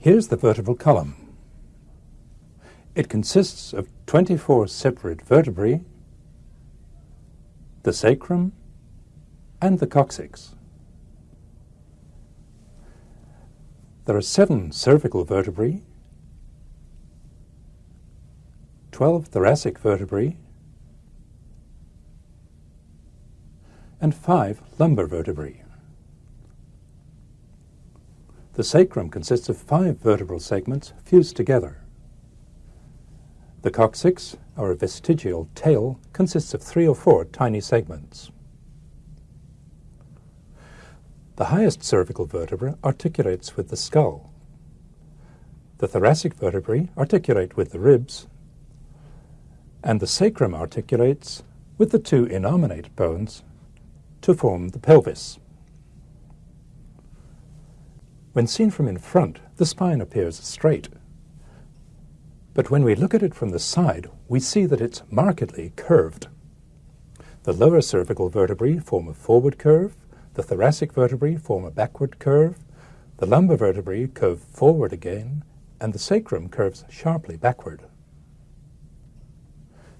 Here's the vertebral column. It consists of 24 separate vertebrae, the sacrum, and the coccyx. There are seven cervical vertebrae, 12 thoracic vertebrae, and five lumbar vertebrae. The sacrum consists of five vertebral segments fused together. The coccyx, or vestigial tail, consists of three or four tiny segments. The highest cervical vertebra articulates with the skull. The thoracic vertebrae articulate with the ribs, and the sacrum articulates with the two innominate bones to form the pelvis. When seen from in front, the spine appears straight. But when we look at it from the side, we see that it's markedly curved. The lower cervical vertebrae form a forward curve, the thoracic vertebrae form a backward curve, the lumbar vertebrae curve forward again, and the sacrum curves sharply backward.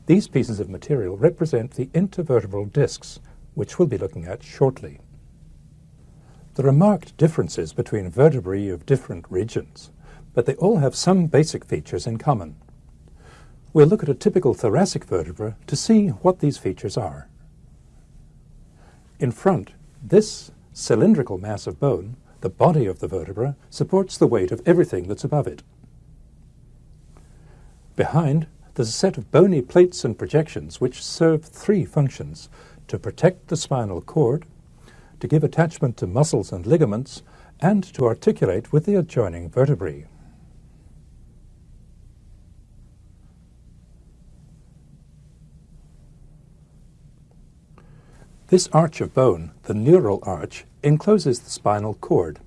These pieces of material represent the intervertebral discs, which we'll be looking at shortly. There are marked differences between vertebrae of different regions, but they all have some basic features in common. We'll look at a typical thoracic vertebra to see what these features are. In front, this cylindrical mass of bone, the body of the vertebra, supports the weight of everything that's above it. Behind, there's a set of bony plates and projections which serve three functions to protect the spinal cord, to give attachment to muscles and ligaments, and to articulate with the adjoining vertebrae. This arch of bone, the neural arch, encloses the spinal cord.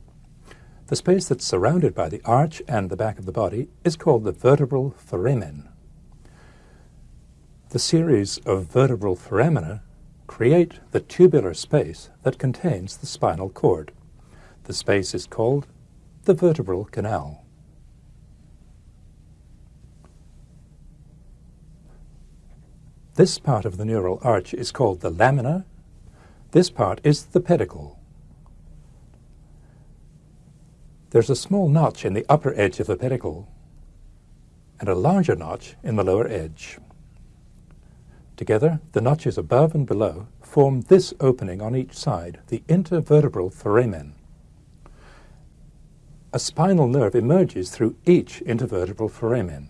The space that's surrounded by the arch and the back of the body is called the vertebral foramen. The series of vertebral foramina create the tubular space that contains the spinal cord. The space is called the vertebral canal. This part of the neural arch is called the lamina. This part is the pedicle. There's a small notch in the upper edge of the pedicle and a larger notch in the lower edge. Together, the notches above and below form this opening on each side, the intervertebral foramen. A spinal nerve emerges through each intervertebral foramen.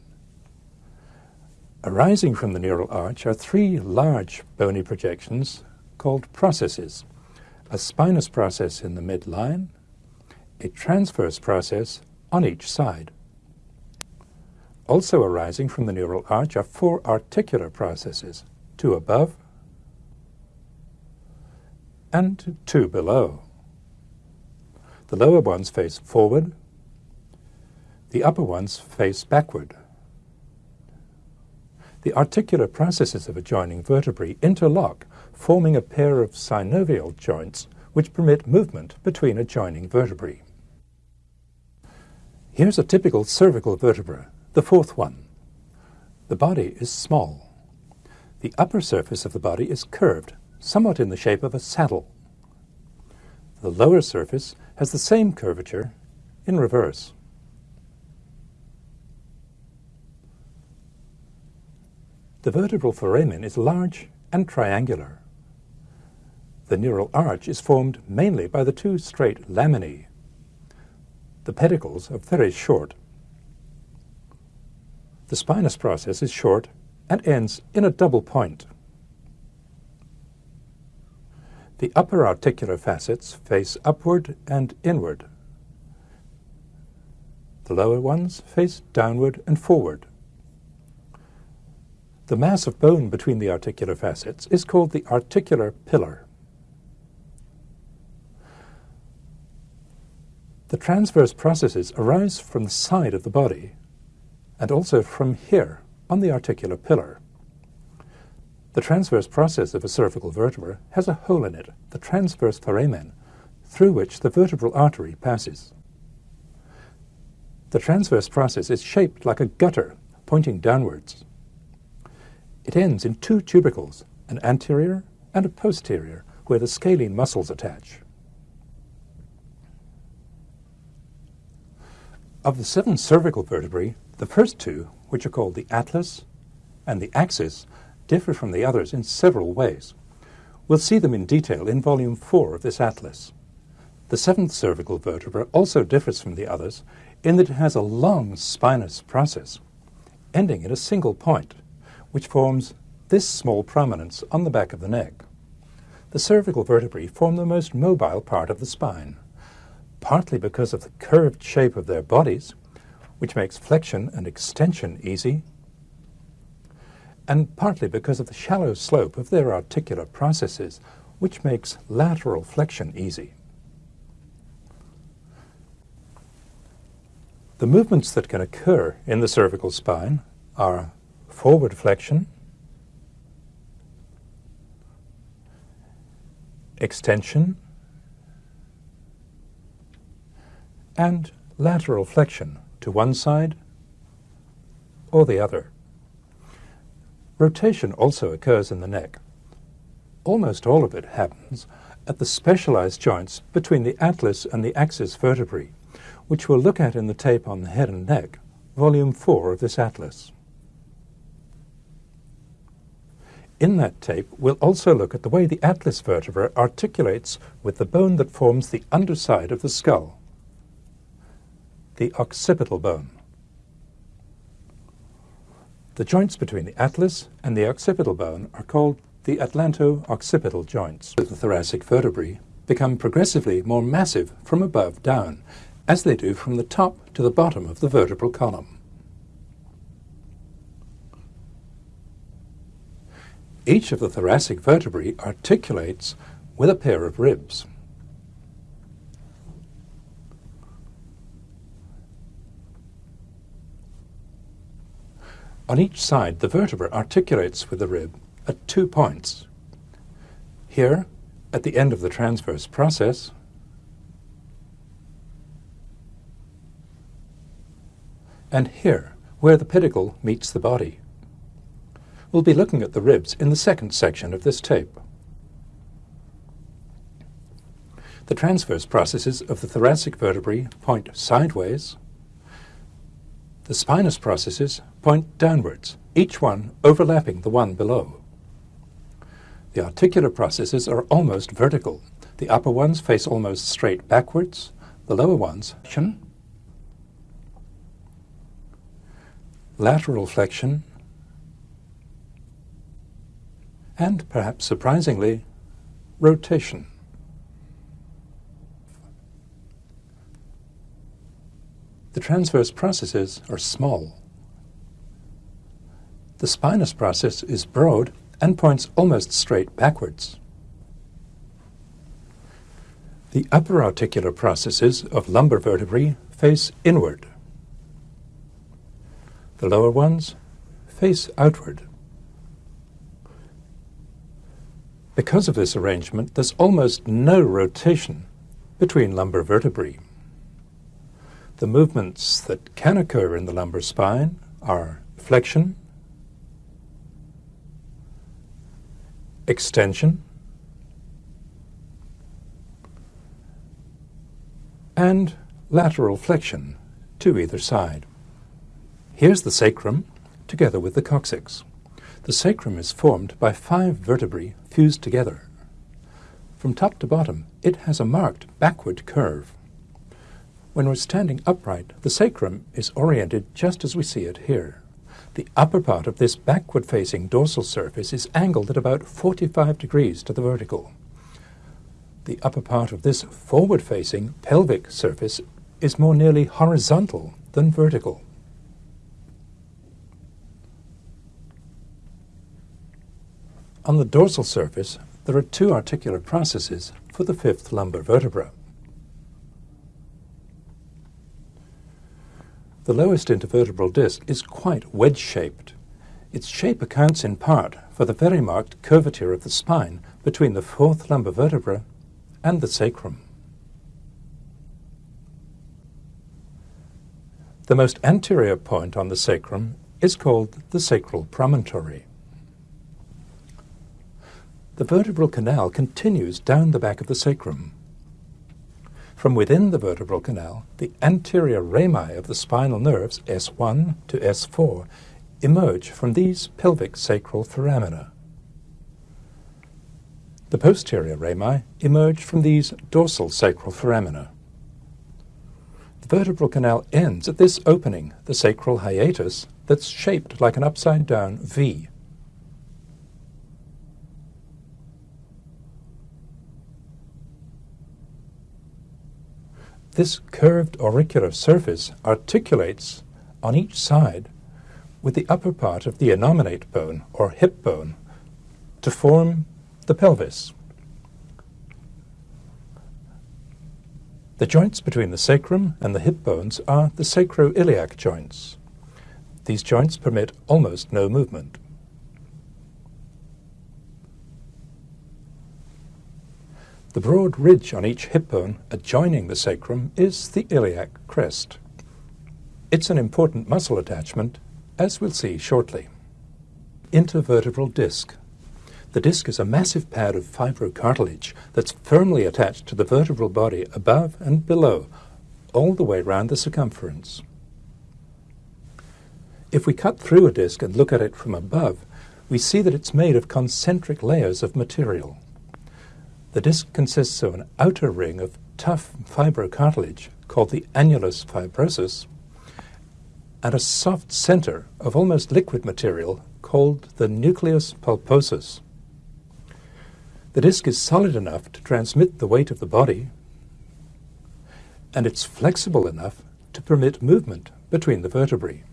Arising from the neural arch are three large bony projections called processes. A spinous process in the midline, a transverse process on each side. Also arising from the neural arch are four articular processes, two above, and two below. The lower ones face forward, the upper ones face backward. The articular processes of adjoining vertebrae interlock, forming a pair of synovial joints which permit movement between adjoining vertebrae. Here's a typical cervical vertebra, the fourth one. The body is small. The upper surface of the body is curved, somewhat in the shape of a saddle. The lower surface has the same curvature in reverse. The vertebral foramen is large and triangular. The neural arch is formed mainly by the two straight laminae. The pedicles are very short. The spinous process is short and ends in a double point. The upper articular facets face upward and inward. The lower ones face downward and forward. The mass of bone between the articular facets is called the articular pillar. The transverse processes arise from the side of the body and also from here on the articular pillar. The transverse process of a cervical vertebra has a hole in it, the transverse foramen, through which the vertebral artery passes. The transverse process is shaped like a gutter pointing downwards. It ends in two tubercles, an anterior and a posterior, where the scalene muscles attach. Of the seven cervical vertebrae, the first two, which are called the atlas and the axis, differ from the others in several ways. We'll see them in detail in Volume 4 of this atlas. The seventh cervical vertebra also differs from the others in that it has a long spinous process, ending in a single point, which forms this small prominence on the back of the neck. The cervical vertebrae form the most mobile part of the spine, partly because of the curved shape of their bodies, which makes flexion and extension easy, and partly because of the shallow slope of their articular processes, which makes lateral flexion easy. The movements that can occur in the cervical spine are forward flexion, extension, and lateral flexion to one side or the other. Rotation also occurs in the neck. Almost all of it happens at the specialized joints between the atlas and the axis vertebrae, which we'll look at in the tape on the head and neck, volume 4 of this atlas. In that tape, we'll also look at the way the atlas vertebra articulates with the bone that forms the underside of the skull, the occipital bone. The joints between the atlas and the occipital bone are called the atlanto-occipital joints. The thoracic vertebrae become progressively more massive from above down as they do from the top to the bottom of the vertebral column. Each of the thoracic vertebrae articulates with a pair of ribs. On each side, the vertebra articulates with the rib at two points. Here, at the end of the transverse process, and here, where the pedicle meets the body. We'll be looking at the ribs in the second section of this tape. The transverse processes of the thoracic vertebrae point sideways. The spinous processes point downwards, each one overlapping the one below. The articular processes are almost vertical. The upper ones face almost straight backwards, the lower ones lateral flexion, and perhaps surprisingly, rotation. The transverse processes are small. The spinous process is broad and points almost straight backwards. The upper articular processes of lumbar vertebrae face inward. The lower ones face outward. Because of this arrangement, there's almost no rotation between lumbar vertebrae. The movements that can occur in the lumbar spine are flexion, extension, and lateral flexion to either side. Here's the sacrum, together with the coccyx. The sacrum is formed by five vertebrae fused together. From top to bottom, it has a marked backward curve. When we're standing upright, the sacrum is oriented just as we see it here. The upper part of this backward-facing dorsal surface is angled at about 45 degrees to the vertical. The upper part of this forward-facing pelvic surface is more nearly horizontal than vertical. On the dorsal surface, there are two articular processes for the fifth lumbar vertebra. The lowest intervertebral disc is quite wedge-shaped. Its shape accounts in part for the very marked curvature of the spine between the fourth lumbar vertebra and the sacrum. The most anterior point on the sacrum is called the sacral promontory. The vertebral canal continues down the back of the sacrum. From within the vertebral canal, the anterior rami of the spinal nerves S1 to S4 emerge from these pelvic sacral foramina. The posterior rami emerge from these dorsal sacral foramina. The vertebral canal ends at this opening, the sacral hiatus, that's shaped like an upside down V. This curved auricular surface articulates on each side with the upper part of the innominate bone or hip bone to form the pelvis. The joints between the sacrum and the hip bones are the sacroiliac joints. These joints permit almost no movement. The broad ridge on each hip bone adjoining the sacrum is the iliac crest. It's an important muscle attachment, as we'll see shortly. Intervertebral disc. The disc is a massive pad of fibrocartilage that's firmly attached to the vertebral body above and below, all the way round the circumference. If we cut through a disc and look at it from above, we see that it's made of concentric layers of material. The disc consists of an outer ring of tough fibrocartilage called the annulus fibrosus and a soft center of almost liquid material called the nucleus pulposus. The disc is solid enough to transmit the weight of the body, and it's flexible enough to permit movement between the vertebrae.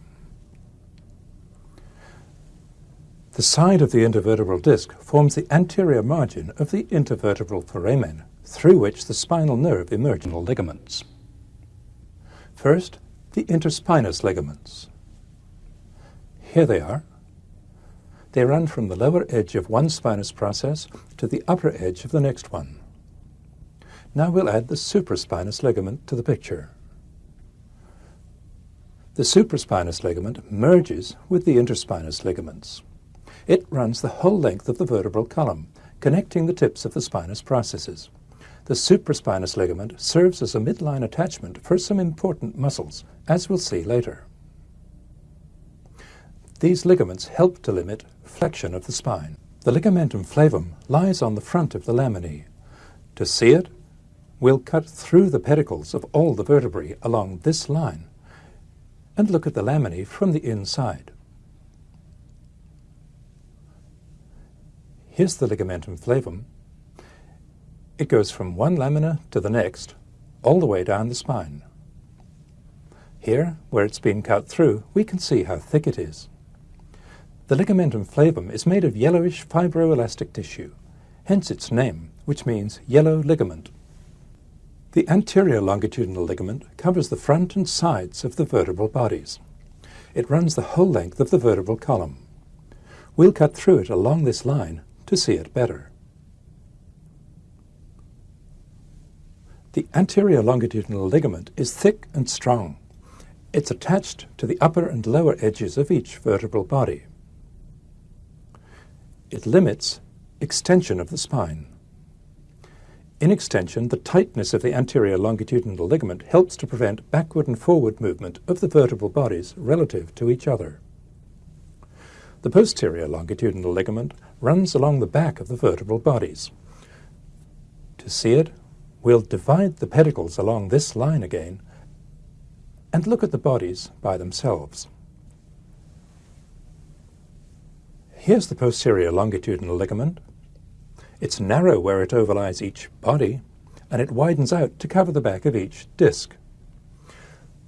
The side of the intervertebral disc forms the anterior margin of the intervertebral foramen, through which the spinal nerve emerges ligaments. First, the interspinous ligaments. Here they are. They run from the lower edge of one spinous process to the upper edge of the next one. Now we'll add the supraspinous ligament to the picture. The supraspinous ligament merges with the interspinous ligaments. It runs the whole length of the vertebral column, connecting the tips of the spinous processes. The supraspinous ligament serves as a midline attachment for some important muscles, as we'll see later. These ligaments help to limit flexion of the spine. The ligamentum flavum lies on the front of the laminae. To see it, we'll cut through the pedicles of all the vertebrae along this line and look at the laminae from the inside. Here's the ligamentum flavum. It goes from one lamina to the next, all the way down the spine. Here, where it's been cut through, we can see how thick it is. The ligamentum flavum is made of yellowish fibroelastic tissue, hence its name, which means yellow ligament. The anterior longitudinal ligament covers the front and sides of the vertebral bodies. It runs the whole length of the vertebral column. We'll cut through it along this line to see it better. The anterior longitudinal ligament is thick and strong. It's attached to the upper and lower edges of each vertebral body. It limits extension of the spine. In extension, the tightness of the anterior longitudinal ligament helps to prevent backward and forward movement of the vertebral bodies relative to each other. The posterior longitudinal ligament runs along the back of the vertebral bodies. To see it, we'll divide the pedicles along this line again and look at the bodies by themselves. Here's the posterior longitudinal ligament. It's narrow where it overlies each body, and it widens out to cover the back of each disc.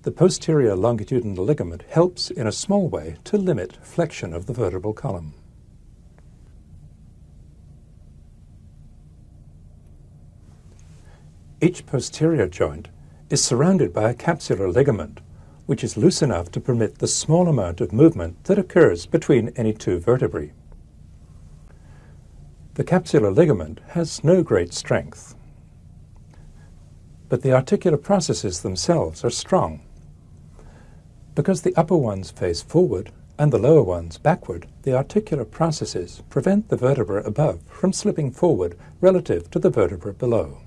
The posterior longitudinal ligament helps in a small way to limit flexion of the vertebral column. Each posterior joint is surrounded by a capsular ligament, which is loose enough to permit the small amount of movement that occurs between any two vertebrae. The capsular ligament has no great strength, but the articular processes themselves are strong. Because the upper ones face forward and the lower ones backward, the articular processes prevent the vertebra above from slipping forward relative to the vertebra below.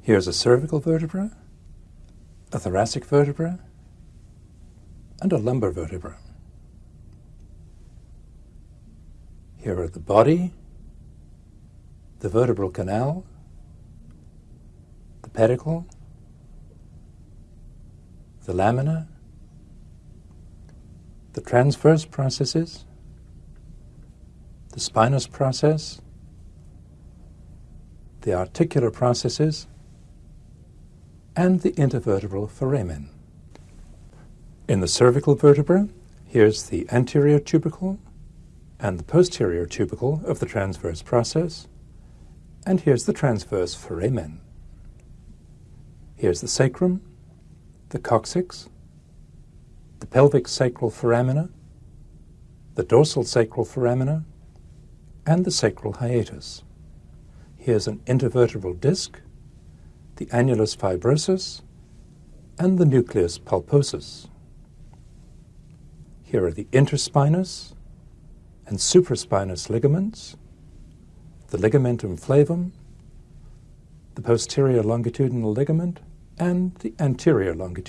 Here's a cervical vertebra, a thoracic vertebra, and a lumbar vertebra. Here are the body, the vertebral canal, pedicle, the lamina, the transverse processes, the spinous process, the articular processes, and the intervertebral foramen. In the cervical vertebra, here's the anterior tubercle and the posterior tubercle of the transverse process, and here's the transverse foramen. Here's the sacrum, the coccyx, the pelvic sacral foramina, the dorsal sacral foramina, and the sacral hiatus. Here's an intervertebral disc, the annulus fibrosus, and the nucleus pulposus. Here are the interspinous and supraspinous ligaments, the ligamentum flavum, the posterior longitudinal ligament, and the anterior longitudinal